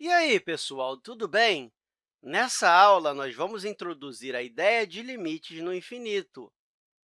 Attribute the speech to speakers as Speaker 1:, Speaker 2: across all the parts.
Speaker 1: E aí, pessoal, tudo bem? Nessa aula, nós vamos introduzir a ideia de limites no infinito.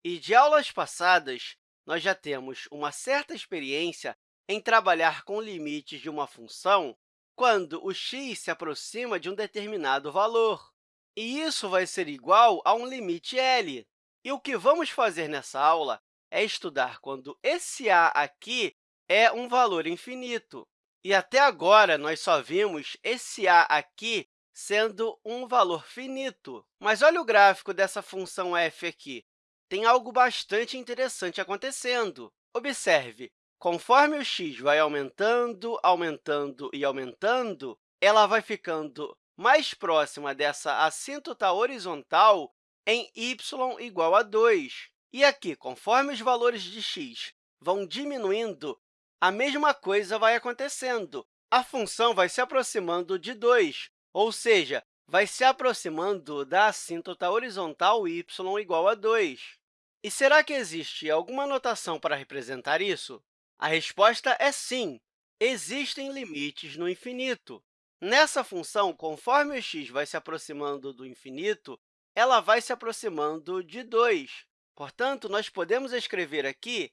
Speaker 1: E de aulas passadas, nós já temos uma certa experiência em trabalhar com limites de uma função quando o x se aproxima de um determinado valor. E isso vai ser igual a um limite L. E o que vamos fazer nessa aula é estudar quando esse a aqui é um valor infinito. E até agora, nós só vimos esse a aqui sendo um valor finito. Mas olha o gráfico dessa função f aqui. Tem algo bastante interessante acontecendo. Observe, conforme o x vai aumentando, aumentando e aumentando, ela vai ficando mais próxima dessa assíntota horizontal em y igual a 2. E aqui, conforme os valores de x vão diminuindo, a mesma coisa vai acontecendo. A função vai se aproximando de 2, ou seja, vai se aproximando da assíntota horizontal y igual a 2. E será que existe alguma notação para representar isso? A resposta é sim, existem limites no infinito. Nessa função, conforme o x vai se aproximando do infinito, ela vai se aproximando de 2. Portanto, nós podemos escrever aqui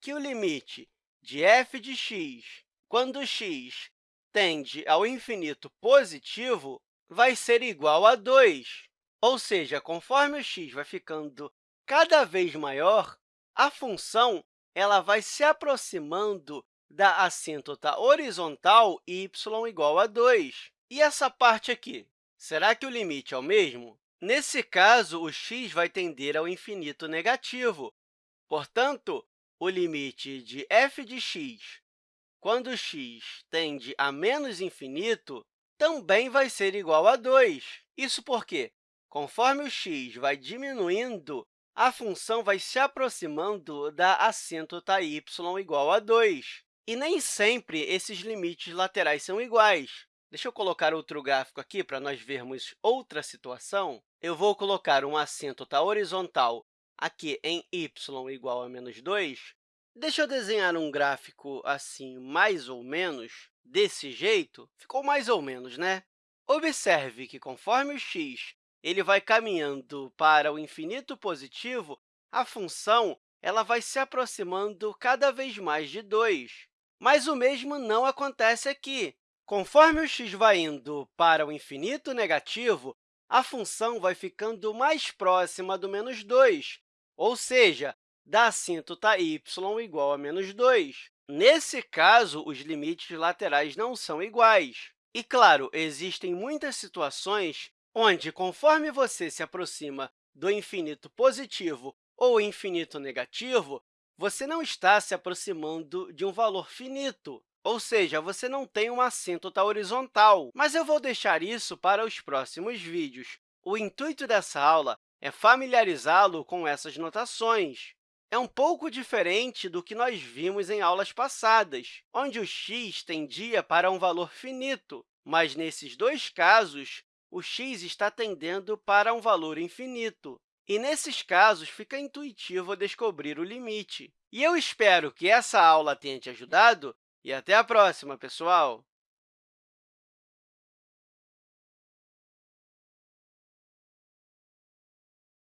Speaker 1: que o limite de f de x, quando x tende ao infinito positivo, vai ser igual a 2. Ou seja, conforme o x vai ficando cada vez maior, a função ela vai se aproximando da assíntota horizontal y igual a 2. E essa parte aqui? Será que o limite é o mesmo? Nesse caso, o x vai tender ao infinito negativo. Portanto, o limite de f de x, quando x tende a menos infinito, também vai ser igual a 2. Isso porque, conforme o x vai diminuindo, a função vai se aproximando da assíntota y igual a 2. E nem sempre esses limites laterais são iguais. Deixa eu colocar outro gráfico aqui para nós vermos outra situação. Eu vou colocar um assíntota horizontal aqui em y igual a menos 2, deixa eu desenhar um gráfico assim, mais ou menos, desse jeito. Ficou mais ou menos, né? Observe que, conforme o x ele vai caminhando para o infinito positivo, a função ela vai se aproximando cada vez mais de 2. Mas o mesmo não acontece aqui. Conforme o x vai indo para o infinito negativo, a função vai ficando mais próxima do menos 2, ou seja, da assíntota y igual a menos 2. Nesse caso, os limites laterais não são iguais. E, claro, existem muitas situações onde, conforme você se aproxima do infinito positivo ou infinito negativo, você não está se aproximando de um valor finito, ou seja, você não tem uma assíntota horizontal. Mas eu vou deixar isso para os próximos vídeos. O intuito dessa aula é familiarizá-lo com essas notações. É um pouco diferente do que nós vimos em aulas passadas, onde o x tendia para um valor finito, mas, nesses dois casos, o x está tendendo para um valor infinito. E, nesses casos, fica intuitivo descobrir o limite. E eu espero que essa aula tenha te ajudado e até a próxima, pessoal!